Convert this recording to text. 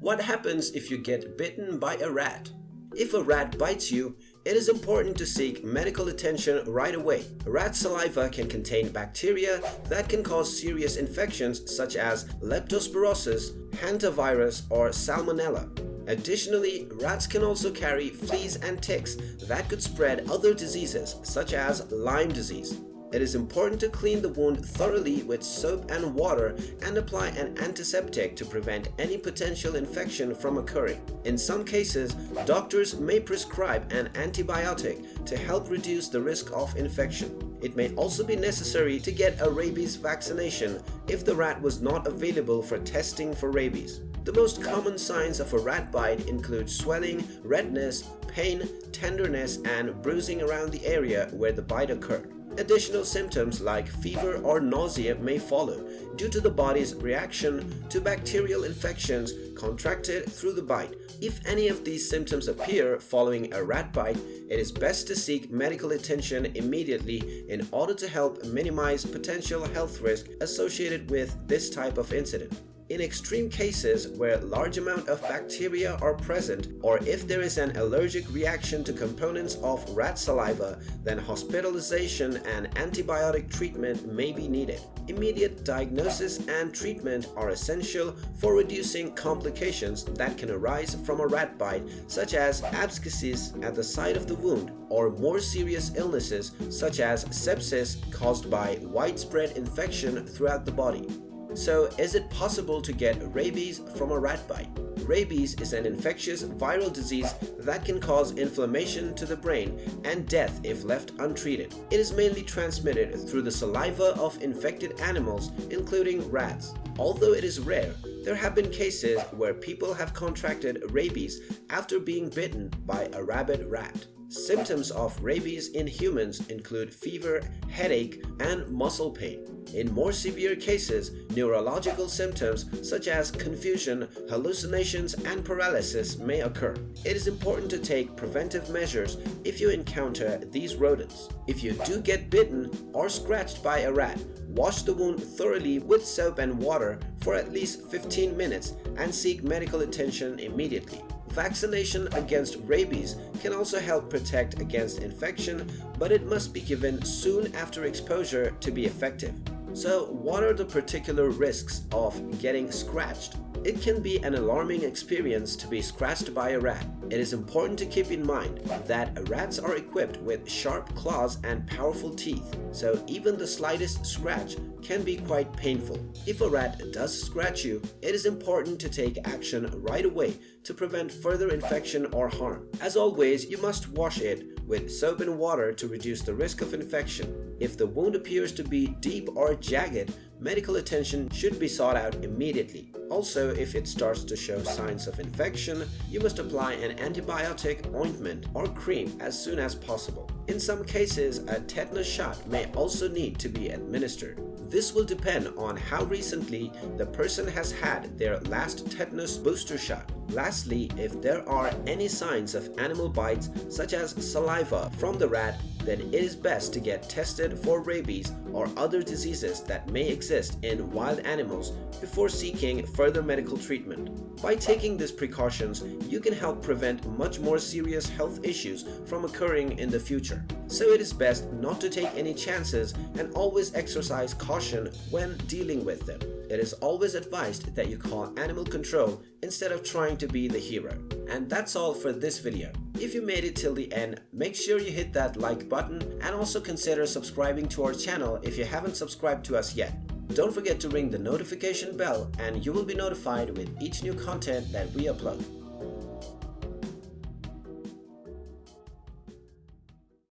What happens if you get bitten by a rat? If a rat bites you, it is important to seek medical attention right away. Rat saliva can contain bacteria that can cause serious infections such as leptospirosis, hantavirus, or salmonella. Additionally, rats can also carry fleas and ticks that could spread other diseases such as Lyme disease. It is important to clean the wound thoroughly with soap and water and apply an antiseptic to prevent any potential infection from occurring. In some cases, doctors may prescribe an antibiotic to help reduce the risk of infection. It may also be necessary to get a rabies vaccination if the rat was not available for testing for rabies. The most common signs of a rat bite include swelling, redness, pain, tenderness, and bruising around the area where the bite occurred. Additional symptoms like fever or nausea may follow due to the body's reaction to bacterial infections contracted through the bite. If any of these symptoms appear following a rat bite, it is best to seek medical attention immediately in order to help minimize potential health risk associated with this type of incident. In extreme cases where large amount of bacteria are present or if there is an allergic reaction to components of rat saliva, then hospitalization and antibiotic treatment may be needed. Immediate diagnosis and treatment are essential for reducing complications that can arise from a rat bite such as abscesses at the site of the wound or more serious illnesses such as sepsis caused by widespread infection throughout the body. So, is it possible to get rabies from a rat bite? Rabies is an infectious viral disease that can cause inflammation to the brain and death if left untreated. It is mainly transmitted through the saliva of infected animals, including rats. Although it is rare, there have been cases where people have contracted rabies after being bitten by a rabid rat. Symptoms of rabies in humans include fever, headache, and muscle pain. In more severe cases, neurological symptoms such as confusion, hallucinations, and paralysis may occur. It is important to take preventive measures if you encounter these rodents. If you do get bitten or scratched by a rat, wash the wound thoroughly with soap and water for at least 15 minutes and seek medical attention immediately. Vaccination against rabies can also help protect against infection, but it must be given soon after exposure to be effective. So what are the particular risks of getting scratched? It can be an alarming experience to be scratched by a rat. It is important to keep in mind that rats are equipped with sharp claws and powerful teeth, so even the slightest scratch can be quite painful. If a rat does scratch you, it is important to take action right away to prevent further infection or harm. As always, you must wash it with soap and water to reduce the risk of infection. If the wound appears to be deep or jagged, medical attention should be sought out immediately. Also, if it starts to show signs of infection, you must apply an antibiotic, ointment, or cream as soon as possible. In some cases, a tetanus shot may also need to be administered. This will depend on how recently the person has had their last tetanus booster shot. Lastly, if there are any signs of animal bites such as saliva from the rat, then it is best to get tested for rabies or other diseases that may exist in wild animals before seeking further medical treatment. By taking these precautions, you can help prevent much more serious health issues from occurring in the future. So it is best not to take any chances and always exercise caution when dealing with them it is always advised that you call animal control instead of trying to be the hero. And that's all for this video. If you made it till the end, make sure you hit that like button and also consider subscribing to our channel if you haven't subscribed to us yet. Don't forget to ring the notification bell and you will be notified with each new content that we upload.